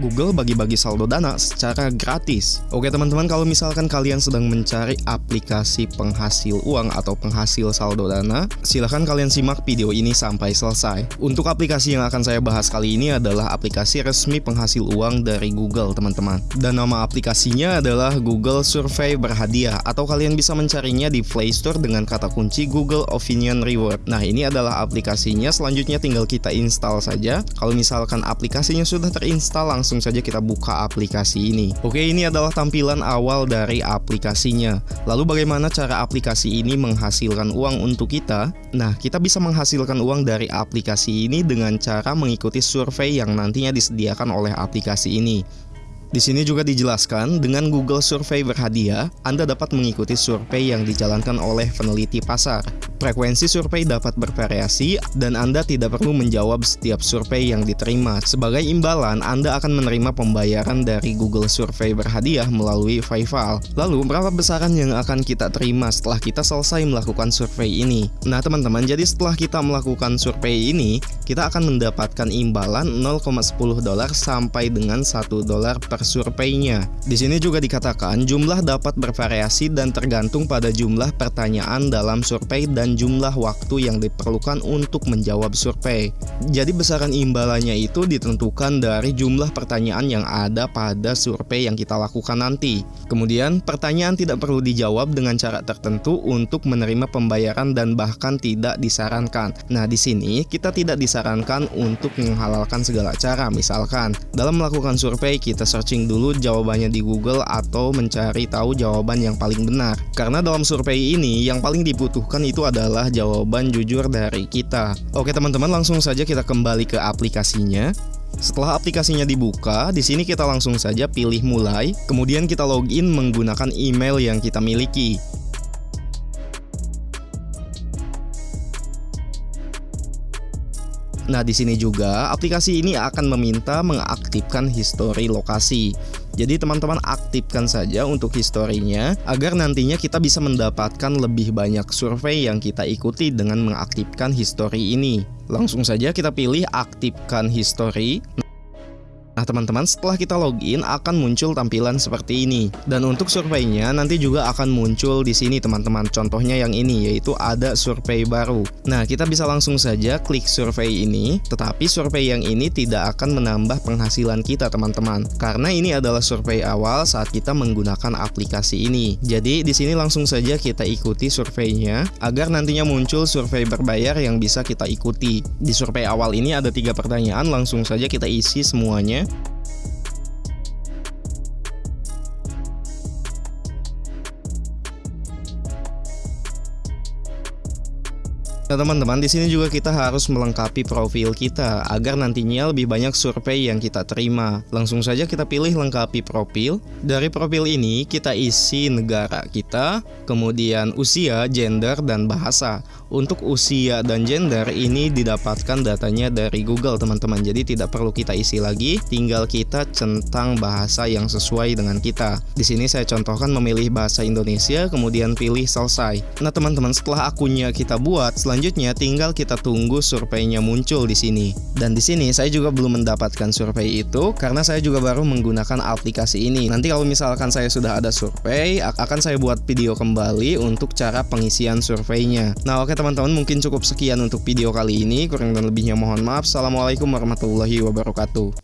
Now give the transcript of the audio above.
Google bagi-bagi saldo dana secara gratis. Oke teman-teman, kalau misalkan kalian sedang mencari aplikasi penghasil uang atau penghasil saldo dana, silahkan kalian simak video ini sampai selesai. Untuk aplikasi yang akan saya bahas kali ini adalah aplikasi resmi penghasil uang dari Google teman-teman. Dan nama aplikasinya adalah Google Survey Berhadiah atau kalian bisa mencarinya di Play Store dengan kata kunci Google Opinion Reward. Nah ini adalah aplikasinya, selanjutnya tinggal kita install saja. Kalau misalkan aplikasinya sudah terinstall, langsung saja kita buka aplikasi ini. Oke, ini adalah tampilan awal dari aplikasinya. Lalu bagaimana cara aplikasi ini menghasilkan uang untuk kita? Nah, kita bisa menghasilkan uang dari aplikasi ini dengan cara mengikuti survei yang nantinya disediakan oleh aplikasi ini. Di sini juga dijelaskan, dengan Google Survey berhadiah, Anda dapat mengikuti survei yang dijalankan oleh peneliti pasar. Frekuensi survei dapat bervariasi, dan Anda tidak perlu menjawab setiap survei yang diterima. Sebagai imbalan, Anda akan menerima pembayaran dari Google Survey berhadiah melalui PayPal. Lalu, berapa besaran yang akan kita terima setelah kita selesai melakukan survei ini? Nah, teman-teman, jadi setelah kita melakukan survei ini, kita akan mendapatkan imbalan 0,10 dolar sampai dengan 1 dolar per surveinya. Di sini juga dikatakan jumlah dapat bervariasi dan tergantung pada jumlah pertanyaan dalam survei dan jumlah waktu yang diperlukan untuk menjawab survei. Jadi besaran imbalannya itu ditentukan dari jumlah pertanyaan yang ada pada survei yang kita lakukan nanti. Kemudian, pertanyaan tidak perlu dijawab dengan cara tertentu untuk menerima pembayaran dan bahkan tidak disarankan. Nah, di sini kita tidak disarankan untuk menghalalkan segala cara. Misalkan, dalam melakukan survei kita search searching dulu jawabannya di Google atau mencari tahu jawaban yang paling benar. Karena dalam survei ini yang paling dibutuhkan itu adalah jawaban jujur dari kita. Oke teman-teman, langsung saja kita kembali ke aplikasinya. Setelah aplikasinya dibuka, di sini kita langsung saja pilih mulai, kemudian kita login menggunakan email yang kita miliki. Nah, di sini juga aplikasi ini akan meminta mengaktifkan histori lokasi. Jadi teman-teman aktifkan saja untuk historinya agar nantinya kita bisa mendapatkan lebih banyak survei yang kita ikuti dengan mengaktifkan histori ini. Langsung saja kita pilih aktifkan histori. Nah teman-teman setelah kita login akan muncul tampilan seperti ini. Dan untuk surveinya nanti juga akan muncul di sini teman-teman. Contohnya yang ini yaitu ada survei baru. Nah kita bisa langsung saja klik survei ini. Tetapi survei yang ini tidak akan menambah penghasilan kita teman-teman. Karena ini adalah survei awal saat kita menggunakan aplikasi ini. Jadi di sini langsung saja kita ikuti surveinya agar nantinya muncul survei berbayar yang bisa kita ikuti. Di survei awal ini ada tiga pertanyaan. Langsung saja kita isi semuanya Nah teman-teman di sini juga kita harus melengkapi profil kita agar nantinya lebih banyak survei yang kita terima. Langsung saja kita pilih lengkapi profil. Dari profil ini kita isi negara kita, kemudian usia, gender, dan bahasa. Untuk usia dan gender ini didapatkan datanya dari Google teman-teman. Jadi tidak perlu kita isi lagi, tinggal kita centang bahasa yang sesuai dengan kita. Di sini saya contohkan memilih bahasa Indonesia, kemudian pilih selesai. Nah teman-teman setelah akunnya kita buat, selanjutnya Selanjutnya tinggal kita tunggu surveinya muncul di sini. Dan di sini saya juga belum mendapatkan survei itu karena saya juga baru menggunakan aplikasi ini. Nanti kalau misalkan saya sudah ada survei, akan saya buat video kembali untuk cara pengisian surveinya. Nah, oke teman-teman, mungkin cukup sekian untuk video kali ini. Kurang dan lebihnya mohon maaf. Assalamualaikum warahmatullahi wabarakatuh.